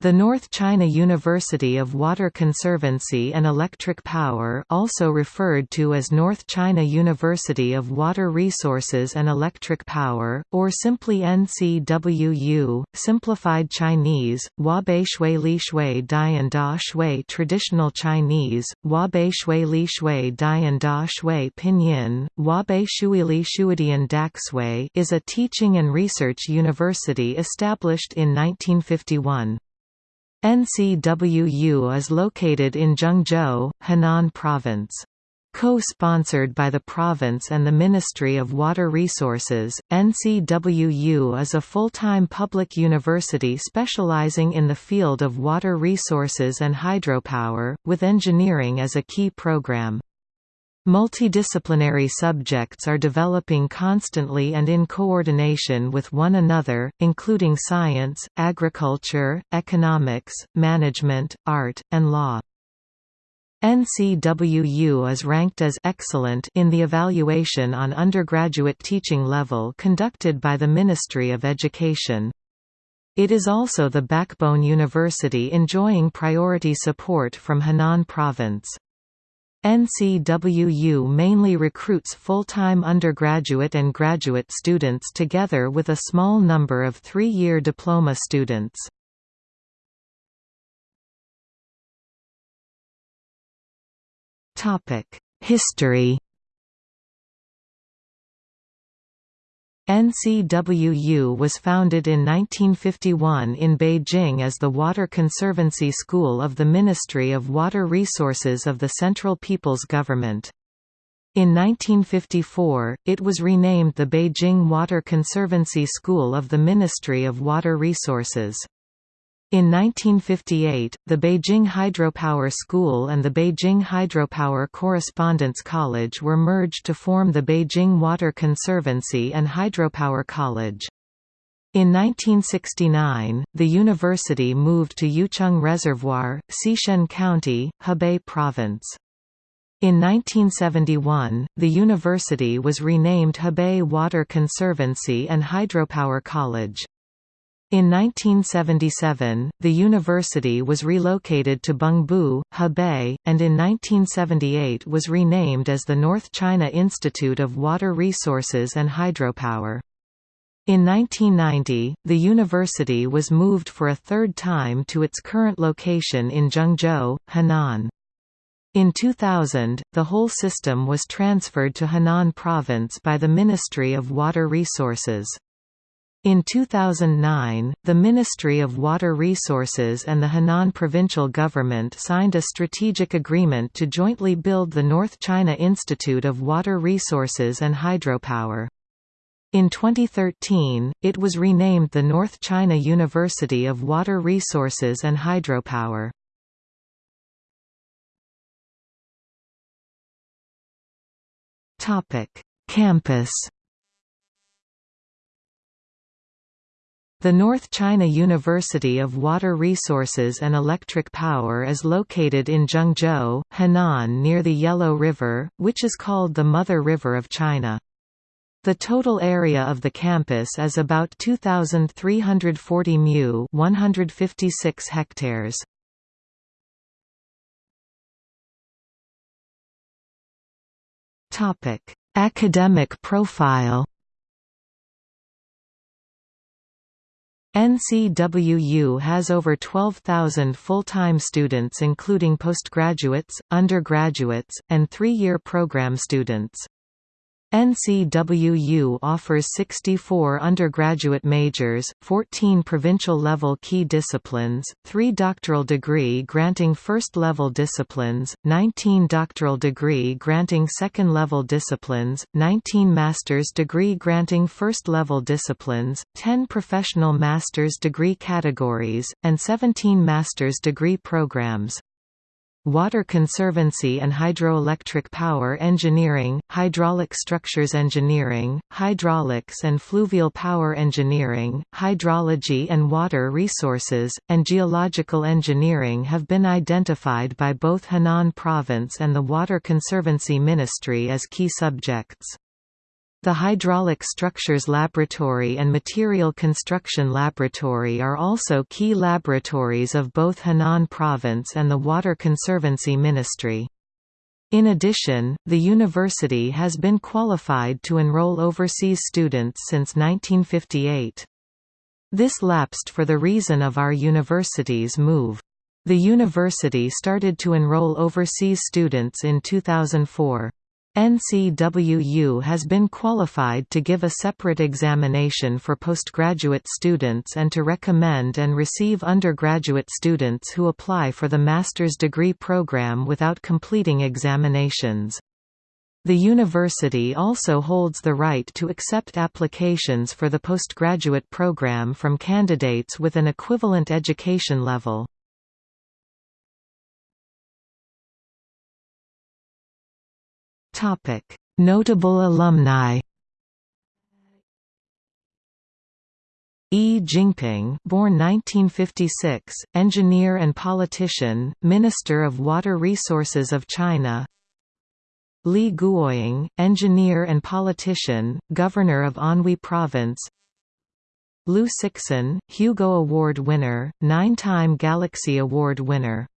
The North China University of Water Conservancy and Electric Power also referred to as North China University of Water Resources and Electric Power, or simply NCWU, simplified Chinese, Huabei Shui Li Shui Dian Da Shui Traditional Chinese, Huabei Shui Li Shui Dian Da Shui Pinyin, Huabei Shui Li Shuidian Daxui is a teaching and research university established in 1951. NCWU is located in Zhengzhou, Henan Province. Co-sponsored by the province and the Ministry of Water Resources, NCWU is a full-time public university specializing in the field of water resources and hydropower, with engineering as a key program. Multidisciplinary subjects are developing constantly and in coordination with one another, including science, agriculture, economics, management, art, and law. NCWU is ranked as excellent in the evaluation on undergraduate teaching level conducted by the Ministry of Education. It is also the backbone university enjoying priority support from Henan Province. NCWU mainly recruits full-time undergraduate and graduate students together with a small number of three-year diploma students. History NCWU was founded in 1951 in Beijing as the Water Conservancy School of the Ministry of Water Resources of the Central People's Government. In 1954, it was renamed the Beijing Water Conservancy School of the Ministry of Water Resources. In 1958, the Beijing Hydropower School and the Beijing Hydropower Correspondence College were merged to form the Beijing Water Conservancy and Hydropower College. In 1969, the university moved to Yuecheng Reservoir, Cixian County, Hebei Province. In 1971, the university was renamed Hebei Water Conservancy and Hydropower College. In 1977, the university was relocated to Bengbu, Hebei, and in 1978 was renamed as the North China Institute of Water Resources and Hydropower. In 1990, the university was moved for a third time to its current location in Zhengzhou, Henan. In 2000, the whole system was transferred to Henan Province by the Ministry of Water Resources. In 2009, the Ministry of Water Resources and the Henan provincial government signed a strategic agreement to jointly build the North China Institute of Water Resources and Hydropower. In 2013, it was renamed the North China University of Water Resources and Hydropower. Campus The North China University of Water Resources and Electric Power is located in Zhengzhou, Henan near the Yellow River, which is called the Mother River of China. The total area of the campus is about 2,340 mu 156 hectares. Academic profile NCWU has over 12,000 full-time students including postgraduates, undergraduates, and three-year program students. NCWU offers 64 undergraduate majors, 14 provincial-level key disciplines, 3 doctoral degree-granting first-level disciplines, 19 doctoral degree-granting second-level disciplines, 19 master's degree-granting first-level disciplines, 10 professional master's degree categories, and 17 master's degree programs. Water Conservancy and Hydroelectric Power Engineering, Hydraulic Structures Engineering, Hydraulics and Fluvial Power Engineering, Hydrology and Water Resources, and Geological Engineering have been identified by both Henan Province and the Water Conservancy Ministry as key subjects. The Hydraulic Structures Laboratory and Material Construction Laboratory are also key laboratories of both Henan Province and the Water Conservancy Ministry. In addition, the university has been qualified to enroll overseas students since 1958. This lapsed for the reason of our university's move. The university started to enroll overseas students in 2004. NCWU has been qualified to give a separate examination for postgraduate students and to recommend and receive undergraduate students who apply for the master's degree program without completing examinations. The university also holds the right to accept applications for the postgraduate program from candidates with an equivalent education level. Notable alumni. Yi Jinping, born 1956, engineer and politician, Minister of Water Resources of China. Li Guoying, engineer and politician, Governor of Anhui Province. Liu Cixin, Hugo Award winner, nine-time Galaxy Award winner